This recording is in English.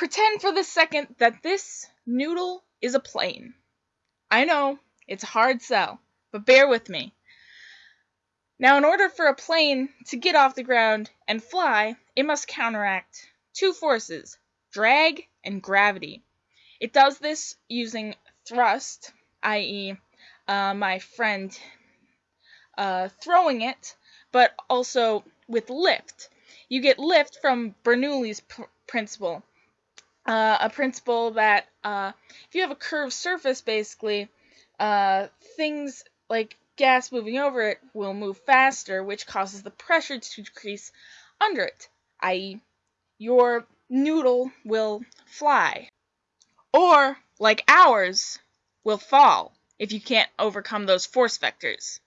Pretend for the second that this noodle is a plane. I know it's a hard sell, but bear with me. Now in order for a plane to get off the ground and fly it must counteract two forces, drag and gravity. It does this using thrust, i.e., uh, my friend uh, throwing it, but also with lift. You get lift from Bernoulli's pr- principle, uh, a principle that uh, if you have a curved surface, basically, uh, things like gas moving over it will move faster, which causes the pressure to decrease under it, i.e., your noodle will fly. Or, like ours, will fall if you can't overcome those force vectors.